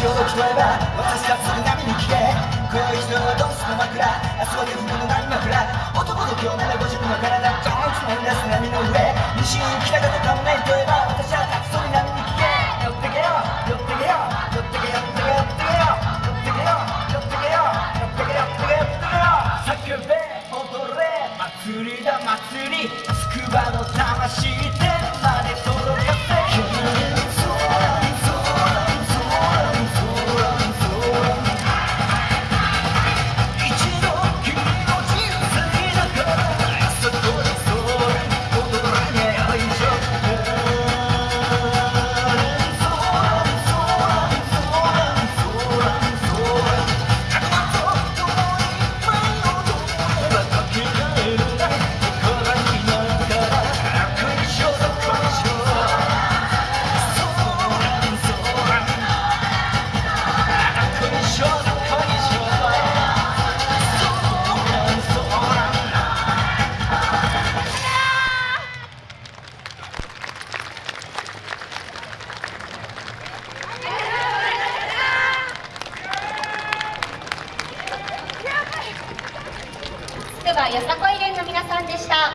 潮のそこえば私が津波に消えンスの枕明日は夜の波枕男の今日なら50の体。ジャンプマイナス波の上。西に来たかとかもないといえば私はたくそに波に聞け。寄ってけよ。寄ってけよ。寄ってけ寄ってけ寄ってけよ。寄ってけよ。寄ってけよ。寄ってけ寄ってけよ。寄ってけよ。叫べ踊れ。祭りだ祭り。つくばの魂天はよさこい連の皆さんでした。